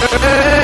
Ei!